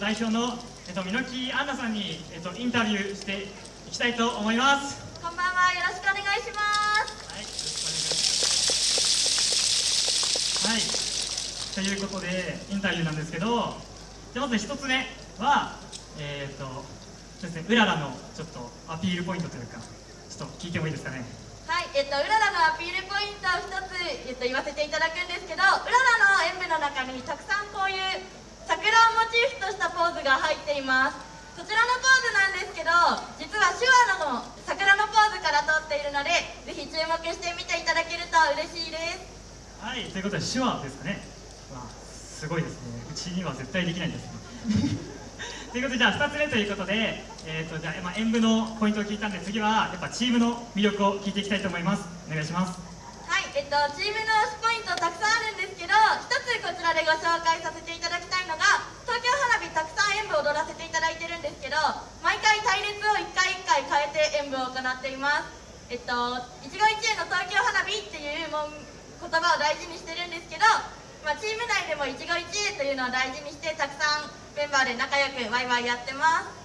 代表の、えっと、箕木アンナさんに、えっと、インタビューしていきたいと思います。こんばんはよろしくお願いします。はいよろしくお願いします。はい。ということでインタビューなんですけどじゃあまず一つ目はえっ、とそうですねうららのちょっとアピールポイントというかちょっと聞いてもいいですかね。はい、えっと、うららのアピールポイントを一つ、えっと、言わせていただくんですけどうららの演舞の中にたくさんこういう桜をモチーフとしたポーズが入っています。そちらのポーズなんですけど実は手話の桜のポーズから撮っているのでぜひ注目して見ていただけると嬉しいです。はいということで手話ですかね。わあすごいですね。うちには絶対できないんですね。ということでじゃあ2つ目ということで、えーとじゃあまあ、演舞のポイントを聞いたんで次はやっぱチームの魅力を聞いていきたいと思います。お願いします。はい、えっと、チームの推しポイントたくさんあるんですけど一つこちらでご紹介させていただきたいのが東京花火たくさん演舞を踊らせていただいてるんですけど毎回隊列を1回1回変えて演舞を行っています。えっと一期一会の東京花火っていうも言葉を大事にしてるんですけど、まあ、チーム内でも一期一会というのを大事にしてたくさんメンバーで仲良くワイワイやってます。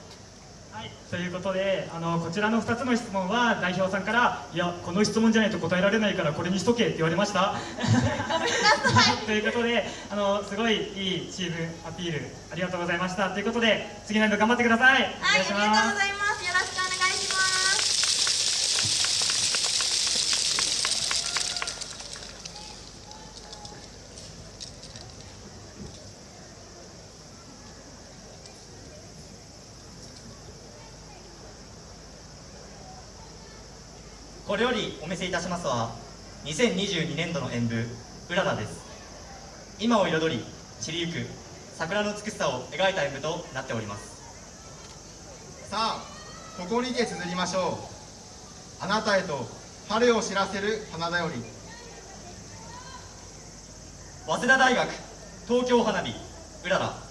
はい、ということであのこちらの2つの質問は代表さんから「いやこの質問じゃないと答えられないからこれにしとけ」って言われました。ということであのすごいいいチームアピールありがとうございました。ということで次の演舞頑張ってください。おはい、ありがとうございますますよろしくお願いしますこれよりお見せいたしますは2022年度の演舞「うらら」です。今を彩り散りゆく桜の美しさを描いた演舞となっております。さあここにて綴りましょう。あなたへと春を知らせる花だより。早稲田大学東京花火うらら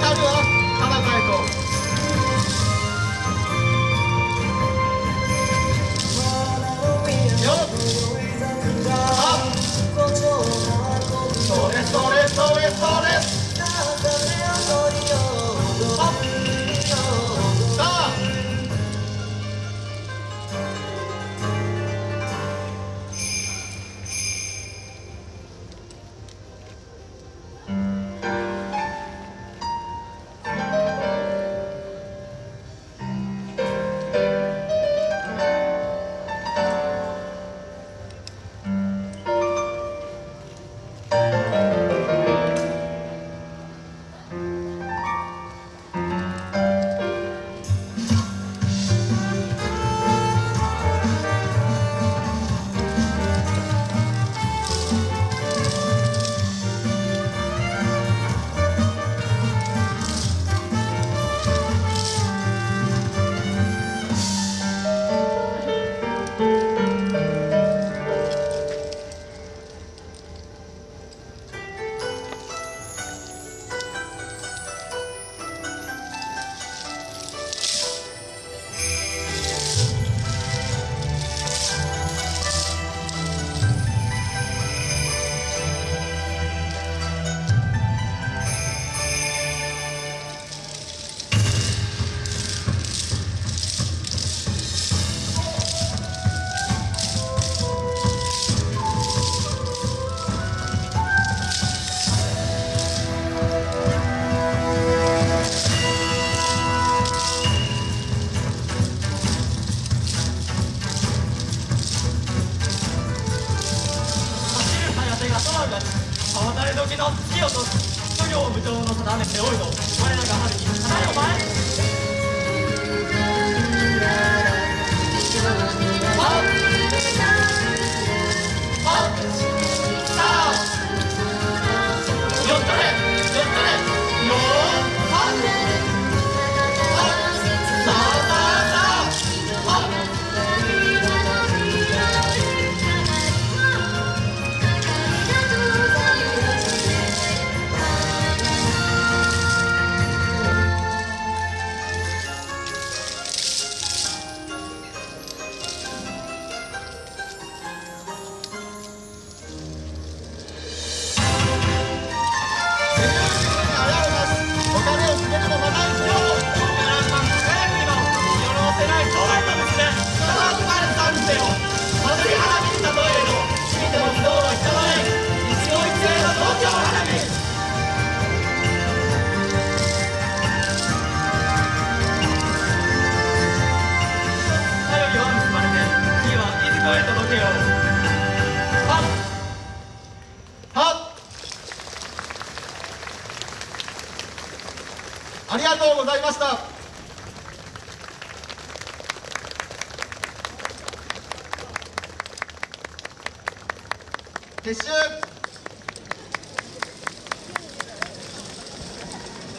渡るは何で背負いのはっ。はっ。ありがとうございました。撤収。